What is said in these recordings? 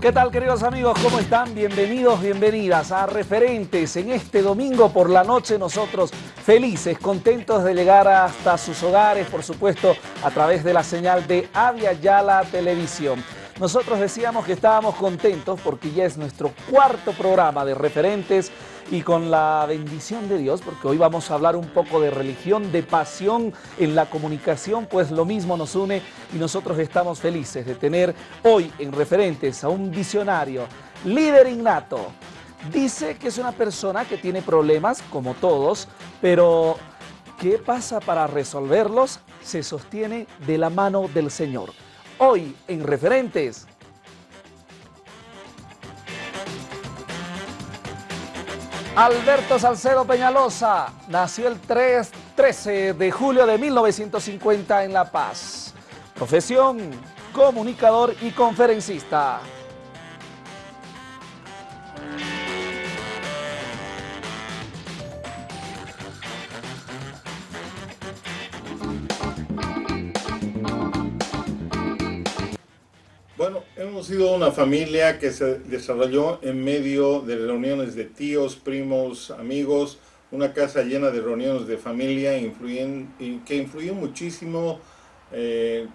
¿Qué tal queridos amigos? ¿Cómo están? Bienvenidos, bienvenidas a Referentes. En este domingo por la noche nosotros felices, contentos de llegar hasta sus hogares, por supuesto, a través de la señal de Avia Yala Televisión. Nosotros decíamos que estábamos contentos porque ya es nuestro cuarto programa de Referentes y con la bendición de Dios, porque hoy vamos a hablar un poco de religión, de pasión en la comunicación, pues lo mismo nos une y nosotros estamos felices de tener hoy en referentes a un visionario, líder innato. Dice que es una persona que tiene problemas, como todos, pero ¿qué pasa para resolverlos? Se sostiene de la mano del Señor. Hoy en referentes, Alberto Salcedo Peñalosa nació el 3, 13 de julio de 1950 en La Paz. Profesión, comunicador y conferencista. Hemos sido una familia que se desarrolló en medio de reuniones de tíos, primos, amigos, una casa llena de reuniones de familia que influyó muchísimo eh,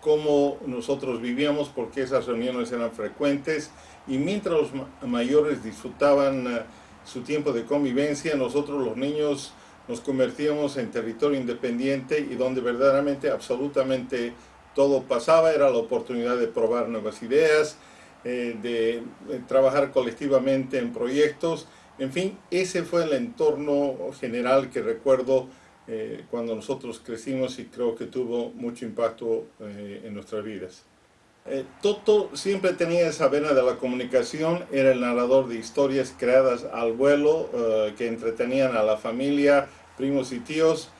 cómo nosotros vivíamos porque esas reuniones eran frecuentes y mientras los mayores disfrutaban eh, su tiempo de convivencia, nosotros los niños nos convertíamos en territorio independiente y donde verdaderamente absolutamente todo pasaba, era la oportunidad de probar nuevas ideas, eh, de, trabajar colectivamente en proyectos, en fin, ese fue el entorno general que recuerdo eh, cuando nosotros crecimos y creo que tuvo mucho impacto eh, en nuestras vidas. Toto siempre tenía esa vena de la comunicación, era el narrador de historias creadas al vuelo que entretenían a la familia, primos y tíos,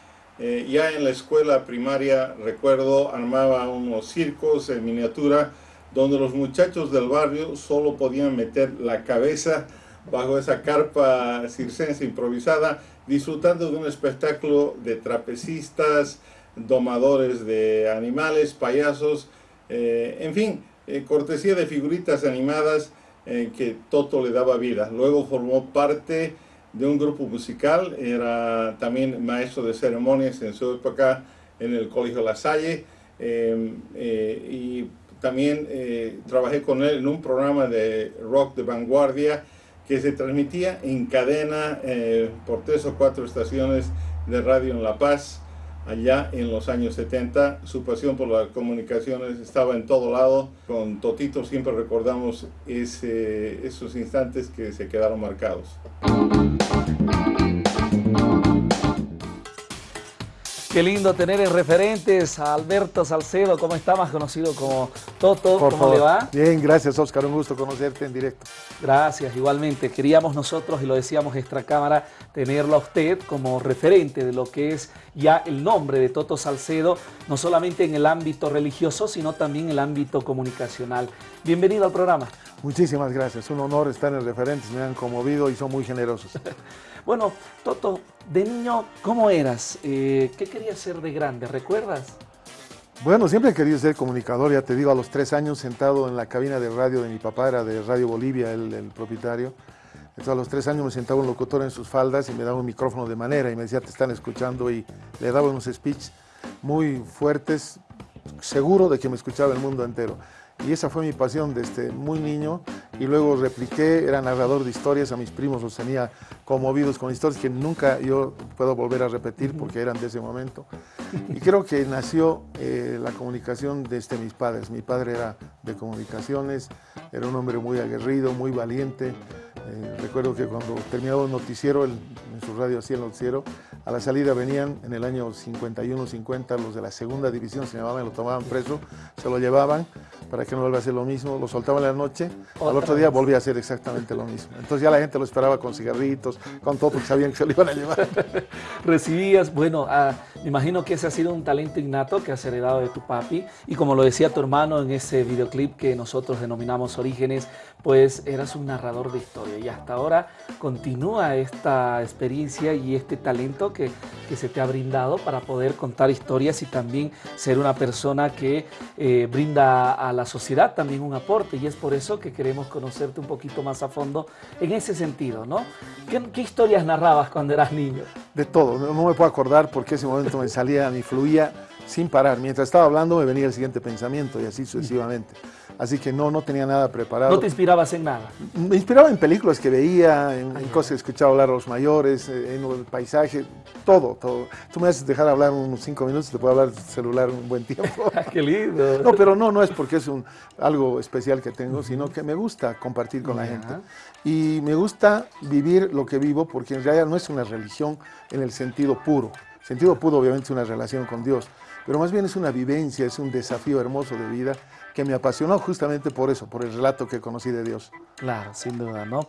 eh, ya en la escuela primaria, recuerdo, armaba unos circos en miniatura donde los muchachos del barrio solo podían meter la cabeza bajo esa carpa circense improvisada, disfrutando de un espectáculo de trapecistas, domadores de animales, payasos, eh, en fin, eh, cortesía de figuritas animadas que Toto le daba vida. Luego formó parte de un grupo musical, era también maestro de ceremonias en su época en el Colegio La Salle em, eh, y también eh, trabajé con él en un programa de rock de vanguardia que se transmitía en cadena eh, por tres o cuatro estaciones de radio en La Paz allá en los años 70. Su pasión por las comunicaciones estaba en todo lado. Con Totito siempre recordamos esos instantes que se quedaron marcados. Qué lindo tener en referentes a Alberto Salcedo, ¿cómo está? Más conocido como Toto, ¿cómo le va? Bien, gracias Oscar, un gusto conocerte en directo. Gracias, igualmente. Queríamos nosotros, y lo decíamos extra cámara, tenerlo a usted como referente de lo que es ya el nombre de Toto Salcedo, no solamente en el ámbito religioso, sino también en el ámbito comunicacional. Bienvenido al programa. Muchísimas gracias, un honor estar en referentes, me han conmovido y son muy generosos. bueno, Toto, de niño, ¿cómo eras? Eh, ¿Qué querías ser de grande? ¿Recuerdas? Bueno, siempre he querido ser comunicador, ya te digo, a los tres años sentado en la cabina de radio de mi papá, era de Radio Bolivia, el, el propietario. Entonces a los tres años me sentaba un locutor en sus faldas y me daba un micrófono de manera y me decía, te están escuchando y le daba unos speech muy fuertes, seguro de que me escuchaba el mundo entero y esa fue mi pasión desde muy niño y luego repliqué, era narrador de historias, a mis primos los tenía conmovidos con historias que nunca yo puedo volver a repetir porque eran de ese momento. Y creo que nació eh, la comunicación desde mis padres. Mi padre era de comunicaciones, era un hombre muy aguerrido, muy valiente. Eh, recuerdo que cuando terminaba un noticiero, en su radio hacía el noticiero, a la salida venían en el año 51-50 los de la segunda división, se llamaban, lo tomaban preso, se lo llevaban para que no vuelva a hacer lo mismo, lo soltaban en la noche, al otro día volvía a hacer exactamente lo mismo. Entonces ya la gente lo esperaba con cigarritos, con todo, porque sabían que se lo iban a llevar. Recibías, bueno, ah, me imagino que ese ha sido un talento innato que has heredado de tu papi, y como lo decía tu hermano en ese videoclip que nosotros denominamos Orígenes, pues eras un narrador de historia, y hasta ahora continúa esta experiencia y este talento que, se te ha brindado para poder contar historias y también ser una persona que eh, brinda a la sociedad también un aporte y es por eso que queremos conocerte un poquito más a fondo en ese sentido, ¿no? ¿Qué, qué historias narrabas cuando eras niño? De todo, no, no me puedo acordar porque ese momento me salía, me fluía sin parar. Mientras estaba hablando me venía el siguiente pensamiento y así sucesivamente. Así que no, no tenía nada preparado. ¿No te inspirabas en nada? Me inspiraba en películas que veía, en, en cosas que escuchaba hablar a los mayores, eh, en el paisaje, todo, todo. Tú me haces dejar hablar unos cinco minutos, te puedo hablar celular un buen tiempo. ¡Qué lindo! No, pero no, no es porque es un, algo especial que tengo, sino que me gusta compartir con la gente. Y me gusta vivir lo que vivo porque en realidad no es una religión en el sentido puro. El sentido puro obviamente es una relación con Dios, pero más bien es una vivencia, es un desafío hermoso de vida que me apasionó justamente por eso, por el relato que conocí de Dios. Claro, sin duda, ¿no?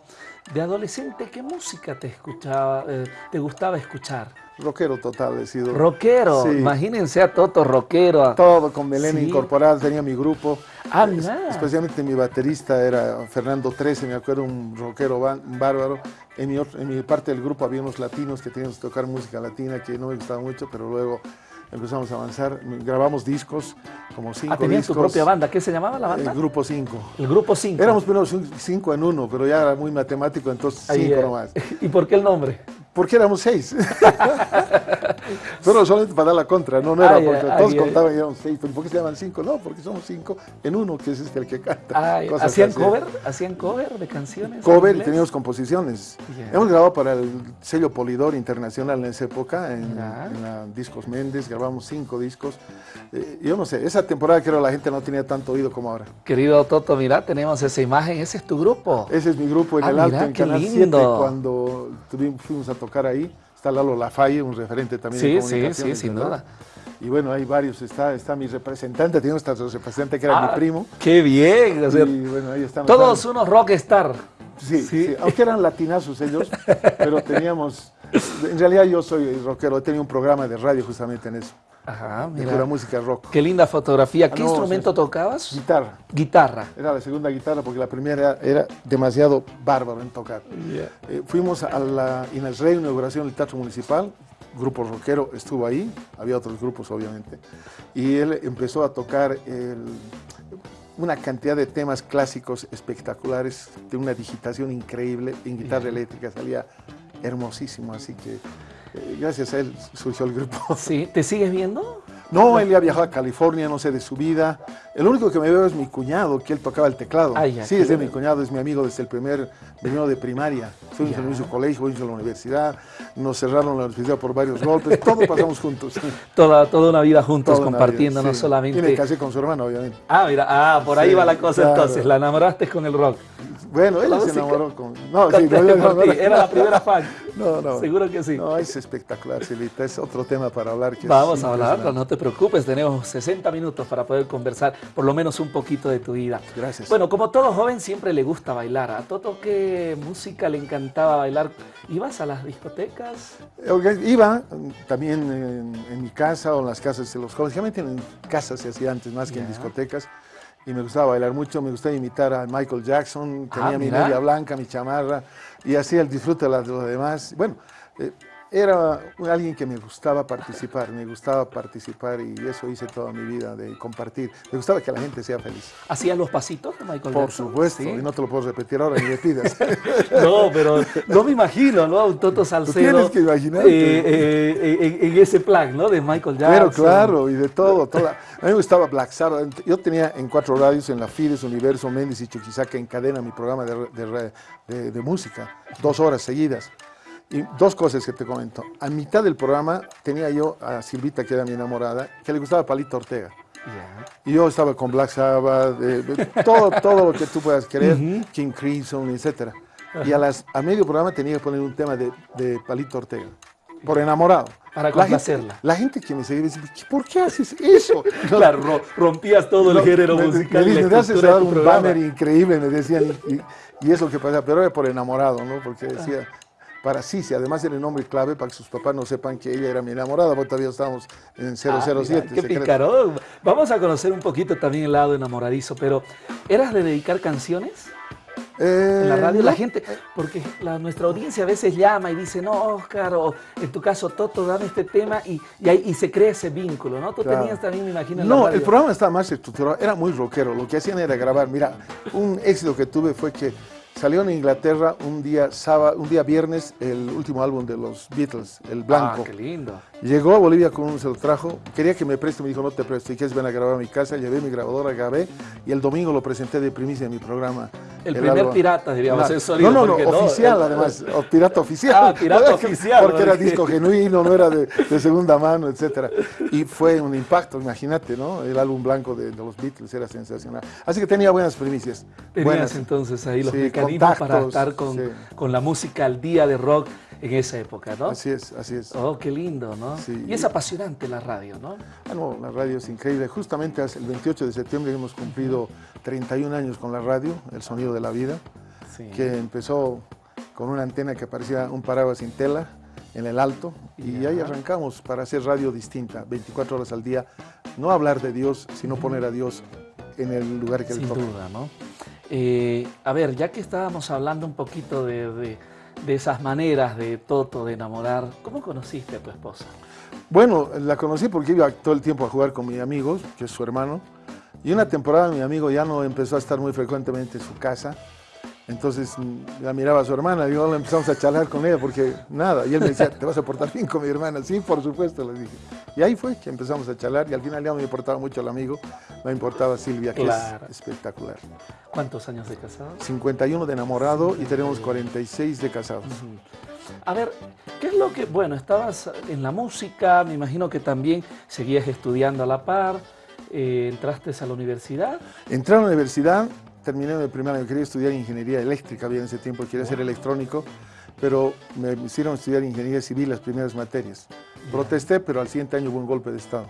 De adolescente, ¿qué música te escuchaba, eh, te gustaba escuchar? Rockero total he sido. Rockero, Sí. imagínense a Toto rockero. Todo con Belén Sí. incorporado, tenía mi grupo. Ah, Es-. Especialmente mi baterista era Fernando 13, me acuerdo, un rockero bárbaro. En mi, en mi parte del grupo había unos latinos que teníamos que tocar música latina que no me gustaba mucho, pero luego empezamos a avanzar. Grabamos discos, como cinco Ah, tenías tu discos. propia banda. ¿Qué se llamaba la banda? El grupo 5. El Grupo 5. Éramos primero cin- cinco en uno, pero ya era muy matemático, entonces Ahí, cinco eh, nomás. ¿Y por qué el nombre? Porque éramos seis. pero solamente para dar la contra, no, no era porque todos contaban y éramos seis. ¿Pero ¿Por qué se llaman cinco? No, porque somos cinco en uno, que es este el que canta. ¿Hacían así. cover? ¿Hacían cover de canciones? Cover y teníamos composiciones. Hemos grabado para el sello Polidor Internacional en esa época, en, Ya. en la Discos Méndez, grabamos cinco discos. Eh, yo no sé, esa temporada creo la gente no tenía tanto oído como ahora. Querido Toto, mira, tenemos esa imagen. Ese es tu grupo. Ese es mi grupo en Ah, el mira, Alto, en qué Canal lindo. 7, cuando fuimos a tocar ahí. Está Lalo Lafaye, un referente también de Sí, sí, comunicaciones, sí, sin ¿verdad? duda. Y bueno, hay varios. Está, está mi representante, hasta otro representante que era Ah, mi primo. ¡Qué bien! o sea, y bueno, ahí estamos. todos unos rockstar. Sí, Sí. sí, aunque eran latinazos ellos, pero teníamos. En realidad yo soy rockero, he tenido un programa de radio justamente en eso, Ajá, de pura mira. música rock. Qué linda fotografía. ¿Qué Ah, no, instrumento sí. tocabas? Guitarra, Guitarra. era la segunda guitarra porque la primera era, era demasiado bárbaro en tocar. Eh, fuimos a la Inalrey, inauguración del Teatro Municipal, grupo rockero estuvo ahí, había otros grupos obviamente, y él empezó a tocar el- una cantidad de temas clásicos espectaculares, de una digitación increíble, en guitarra eléctrica salía hermosísimo, así que gracias a él surgió el grupo. Sí, ¿te sigues viendo? No, él ya viajó a California, no sé de su vida. El único que me veo es mi cuñado, que él tocaba el teclado. Ah, ya, sí, es de mi cuñado, es mi amigo desde el primer veneno de primaria. Fuimos el mismo colegio, fuimos a la universidad, nos cerraron la universidad por varios golpes, todo pasamos juntos. Toda, toda una vida juntos Toda compartiendo, vida, no sí. solamente. Y me casé con su hermano, obviamente. Ah, mira, ah, por ahí Sí, va la cosa claro. entonces. La enamoraste con el rock. Bueno, él La se enamoró con... No, sí, Conté no, no, Era la primera fan. No, no. Seguro que sí. No, es espectacular, Silvita. Es otro tema para hablar. Que Vamos a hablarlo, no te preocupes, tenemos 60 minutos para poder conversar por lo menos un poquito de tu vida. Gracias. Bueno, como todo joven siempre le gusta bailar. ¿A Toto qué música le encantaba bailar? ¿Ibas a las discotecas? Iba también en, en mi casa o en las casas de los jóvenes. Generalmente en casas se hacía antes más que en discotecas. Y me gustaba bailar mucho, me gustaba imitar a Michael Jackson, Ah, tenía mi mira. media blanca, mi chamarra, y hacía el disfrute de las- de los demás. Bueno, eh, era alguien que me gustaba participar, me gustaba participar y eso hice toda mi vida, de compartir. Me gustaba que la gente sea feliz. ¿Hacías los pasitos de Michael Por Jackson? supuesto, Sí. y no te lo puedo repetir ahora ni me pidas. No, pero no me imagino, ¿no? Un Toto Salcedo. tienes que imaginarte. eh, eh, en, en ese plan, ¿no? De Michael Jackson. Pero claro, y de todo. toda- A mí me gustaba Black Sabbath. Yo tenía en cuatro radios, en la Fides, Universo, Méndez y Chuquisaca, en cadena mi programa de, de- de música, dos horas seguidas. Y dos cosas que te comento. A mitad del programa tenía yo a Silvita, que era mi enamorada, que le gustaba Palito Ortega. Ya. Y yo estaba con Black Sabbath, eh, todo, todo lo que tú puedas querer, King Crimson, etc. Y a, las, a medio programa tenía que poner un tema de, de Palito Ortega, por enamorado. Para La gente, complacerla. la gente que me seguía me decía, ¿por qué haces eso? Claro, ro- rompías todo el No, género me, musical. Me, la "Te haces dar un programa". banner increíble, me decían, y, y- y es lo que pasa, pero era por enamorado, ¿no? Porque decía, para Cici, además era el nombre clave para que sus papás no sepan que ella era mi enamorada, porque todavía estábamos en 007. Ah, mira, qué secreto. en la Eh, radio, la no. gente, porque la- nuestra audiencia a veces llama y dice, no, Oscar, o en tu caso, Toto, dame este tema, y, y, ahí- y se crea ese vínculo, ¿no? Tú Claro. tenías también, me imagino, en la No, radio. el programa estaba más estructurado, era muy rockero. Lo que hacían era grabar. Mira, un éxito que tuve fue que salió en Inglaterra un día sábado, un día viernes el último álbum de los Beatles, el Blanco. Ah, qué lindo. Llegó a Bolivia con un se lo trajo, quería que me preste, me dijo no te presto, y quieres ven a grabar a mi casa, llevé mi grabadora, grabé y el domingo lo presenté de primicia en mi programa. El primer álbum. pirata, diríamos, el sonido, No, no, no, oficial el- además, o pirata oficial. Ah, pirata oficial, Porque era disco genuino, no era de, de segunda mano, etcétera. Y fue un impacto, imagínate, ¿no? El álbum blanco de, de los Beatles era sensacional. Así que tenía buenas primicias. Tenías buenas. entonces ahí los Sí, mecanismos para contactos, estar con, sí. con la música al día de rock en esa época, ¿no? Así es, así es. Oh, qué lindo, ¿no? Sí. Y es apasionante la radio, ¿no? Ah, no, la radio es increíble. Justamente el 28 de septiembre hemos cumplido 31 años con la radio, El Sonido de la Vida, Sí. que empezó con una antena que parecía un paraguas sin tela en el alto y Ya. ahí arrancamos para hacer radio distinta, 24 horas al día, no hablar de Dios, sino poner a Dios en el lugar que le Sin toca. duda, ¿no? Eh, a ver, ya que estábamos hablando un poquito de, de- de esas maneras de Toto de enamorar, ¿cómo conociste a tu esposa? Bueno, la conocí porque iba todo el tiempo a jugar con mi amigo, que es su hermano, y una temporada mi amigo ya no empezó a estar muy frecuentemente en su casa, entonces la miraba a su hermana y luego empezamos a charlar con ella porque nada, y él me decía, ¿te vas a portar bien con mi hermana? Sí, por supuesto, le dije. Y ahí fue que empezamos a charlar y al final ya me importaba mucho el amigo, me importaba Silvia, que Claro. es espectacular. ¿Cuántos años de casados? 51 de enamorado y tenemos 46 de casados. A ver, ¿qué es lo que, bueno, estabas en la música, me imagino que también seguías estudiando a la par, eh, entraste a la universidad, Entré a la universidad, terminé mi primer año, quería estudiar ingeniería eléctrica, había en ese tiempo, quería ser electrónico, pero me hicieron estudiar ingeniería civil las primeras materias. Protesté, pero al siguiente año hubo un golpe de Estado.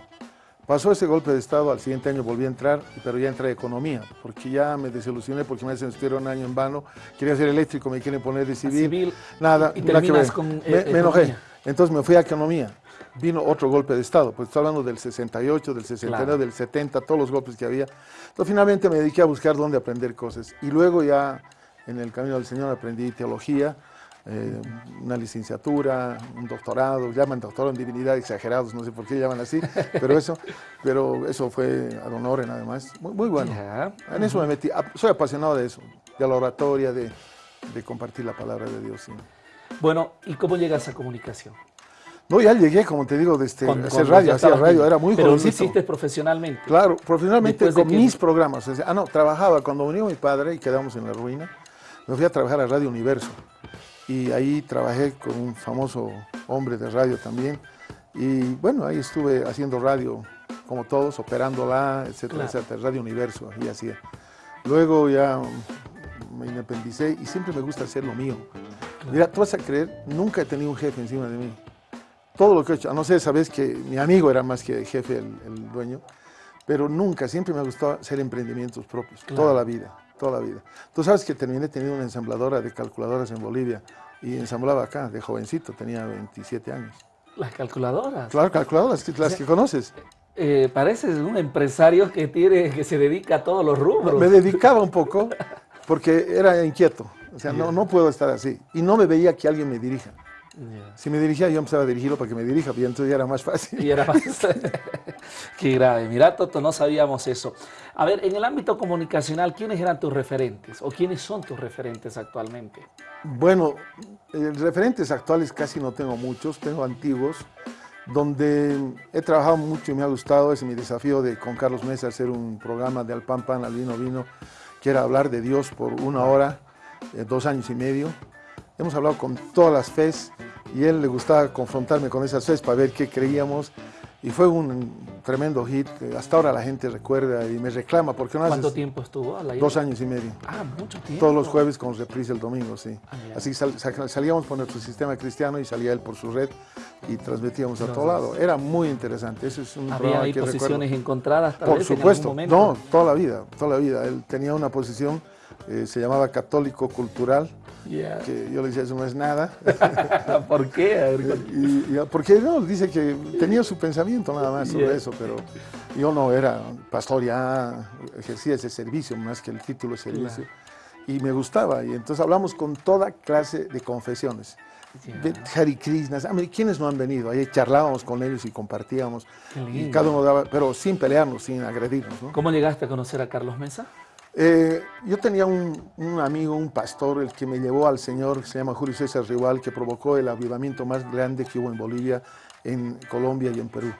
Pasó ese golpe de Estado, al siguiente año volví a entrar, pero ya entré a economía, porque ya me desilusioné, porque me hacen estudiar un año en vano, quería ser eléctrico, me quieren poner de civil, civil, nada, y nada que ver. con, me, eh, me enojé, entonces me fui a economía. Vino otro golpe de Estado, pues estoy hablando del 68, del 69, Claro. del 70, todos los golpes que había. Entonces finalmente me dediqué a buscar dónde aprender cosas. Y luego ya en el camino del Señor aprendí teología, eh, una licenciatura, un doctorado, llaman doctorado en divinidad exagerados, no sé por qué llaman así, pero eso, pero eso fue ad honorem además, muy, muy bueno. Ya. En eso me metí, soy apasionado de eso, de la oratoria, de, de compartir la palabra de Dios. sí. Bueno, ¿y cómo llegas a comunicación? No, ya llegué, como te digo, desde Cuando- hacer cuando radio, hacía radio, era muy Pero lo jovencito. hiciste profesionalmente. Claro, profesionalmente con que- mis programas. ah, no, trabajaba. Cuando murió mi padre y quedamos en la ruina, me fui a trabajar a Radio Universo. Y ahí trabajé con un famoso hombre de radio también. Y bueno, ahí estuve haciendo radio, como todos, operándola, etcétera, Claro. etcétera. Radio Universo, y hacía. Luego ya me independicé y siempre me gusta hacer lo mío. Mira, tú vas a creer, nunca he tenido un jefe encima de mí. Todo lo que he hecho, a no ser, sabes que mi amigo era más que jefe, el, el dueño, pero nunca, siempre me gustado hacer emprendimientos propios, Claro. toda la vida, toda la vida. Tú sabes que terminé teniendo una ensambladora de calculadoras en Bolivia y ensamblaba acá, de jovencito, tenía 27 años. Las calculadoras. Claro, calculadoras, las que conoces. Eh, pareces un empresario que tiene, que se dedica a todos los rubros. Me dedicaba un poco porque era inquieto, o sea, no, no puedo estar así. Y no me veía que alguien me dirija. Si me dirigía, yo empezaba a dirigirlo para que me dirija, y entonces ya era más fácil. Y era más... Qué grave. Mira, Toto, no sabíamos eso. A ver, en el ámbito comunicacional, ¿quiénes eran tus referentes? ¿O quiénes son tus referentes actualmente? Bueno, eh, referentes actuales casi no tengo muchos, tengo antiguos, donde he trabajado mucho y me ha gustado, es mi desafío de con Carlos Mesa hacer un programa de Al Pan Pan, al Vino Vino, que era hablar de Dios por una hora, eh, dos años y medio. Hemos hablado con todas las fes y él le gustaba confrontarme con esas fes para ver qué creíamos y fue un tremendo hit. Hasta ahora la gente recuerda y me reclama porque no ¿Cuánto tiempo estuvo al aire? dos años y medio. Ah, mucho tiempo. Todos los jueves con reprise el domingo, sí. Ah. Así que sal- salíamos por nuestro sistema cristiano y salía él por su red y transmitíamos a Los todo lado. Era muy interesante. Ese es un Había programa ahí que recuerdo. posiciones encontradas tal Por vez en supuesto. algún. No, toda la vida, toda la vida. Él tenía una posición, eh, se llamaba católico cultural, Ya. que yo le decía, eso no es nada. ¿Por qué? A ver, y, y- porque no, dice que tenía su pensamiento nada más sobre Yeah. eso, pero yo no era pastor ya, ejercía ese servicio más que el título de servicio. y me gustaba. Y entonces hablamos con toda clase de confesiones. De Hare Krishna, ¿quiénes no han venido? Ahí charlábamos con ellos y compartíamos. Y cada uno daba, pero sin pelearnos, sin agredirnos. ¿no? ¿Cómo llegaste a conocer a Carlos Mesa? Eh, yo tenía un, un, amigo, un pastor, el que me llevó al Señor, se llama Julio César Rival, que provocó el avivamiento más grande que hubo en Bolivia, en Colombia y en Perú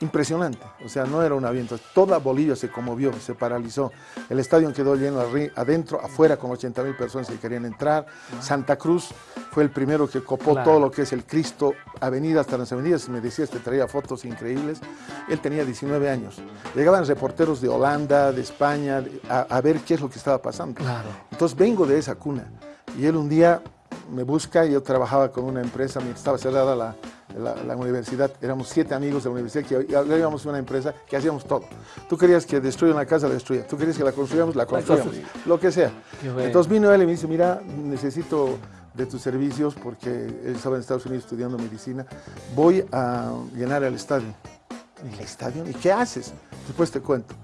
impresionante, o sea, no era un aviento, toda Bolivia se conmovió, se paralizó, el estadio quedó lleno adentro, afuera con 80 mil personas que querían entrar, Santa Cruz fue el primero que copó todo lo que es el Cristo Avenida hasta las avenidas, me decía, te traía fotos increíbles, él tenía 19 años, llegaban reporteros de Holanda, de España, a, a ver qué es lo que estaba pasando, claro. entonces vengo de esa cuna, y él un día me busca, yo trabajaba con una empresa, estaba cerrada la, la, universidad, éramos siete amigos de la universidad que íbamos una empresa que hacíamos todo. Tú querías que destruyan la casa, la destruía. Tú querías que la construyamos, la construíamos. Lo que sea. Entonces vino él y me dice, mira, necesito de tus servicios porque él estaba en Estados Unidos estudiando medicina. Voy a llenar el estadio. ¿El estadio? ¿Y qué haces? Después te cuento.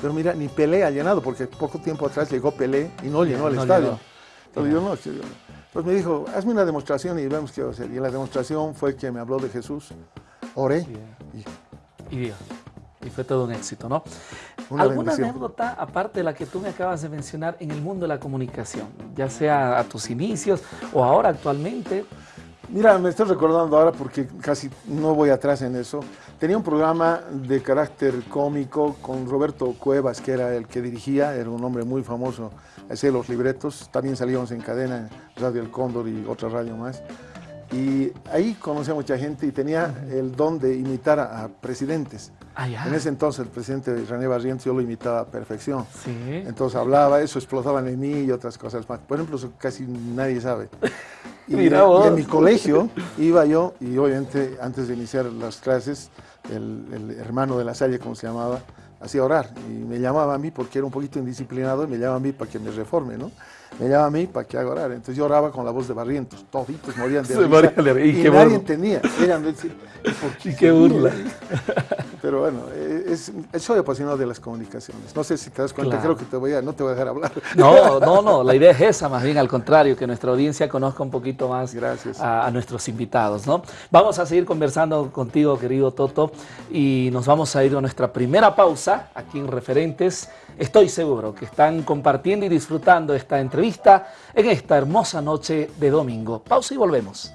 Pero mira, ni Pelé ha llenado, porque poco tiempo atrás llegó Pelé y no llenó el estadio. Entonces yo no, pues me dijo, hazme una demostración y vemos qué va a hacer. Y la demostración fue que me habló de Jesús, oré y, y, y fue todo un éxito, ¿no? ¿Alguna anécdota, aparte de la que tú me acabas de mencionar, en el mundo de la comunicación? Ya sea a tus inicios o ahora actualmente. Mira, me estoy recordando ahora porque casi no voy atrás en eso. Tenía un programa de carácter cómico con Roberto Cuevas, que era el que dirigía, era un hombre muy famoso hacía los libretos, también salíamos en cadena, Radio El Cóndor y otra radio más. Y ahí conocí a mucha gente y tenía el don de imitar a, presidentes. Ah, en ese entonces el presidente René Barrientos yo lo imitaba a perfección. ¿Sí? Entonces hablaba, eso explotaba en mí y otras cosas más. Por ejemplo, eso casi nadie sabe. Y, y en mi colegio iba yo, y obviamente antes de iniciar las clases, el, el hermano de la Salle, como se llamaba, hacía orar y me llamaba a mí porque era un poquito indisciplinado y me llamaba a mí para que me reforme, ¿no? Me llamaba a mí para que haga orar. Entonces yo oraba con la voz de Barrientos, toditos morían de risa y, nadie entendía. y qué burla. Pero bueno, es, soy apasionado de las comunicaciones. No sé si te das cuenta, creo que te voy a, no te voy a dejar hablar. No, no, no, la idea es esa, más bien al contrario, que nuestra audiencia conozca un poquito más Gracias. A, a, nuestros invitados. ¿no? Vamos a seguir conversando contigo, querido Toto, y nos vamos a ir a nuestra primera pausa aquí en Referentes. Estoy seguro que están compartiendo y disfrutando esta entrevista en esta hermosa noche de domingo. Pausa y volvemos.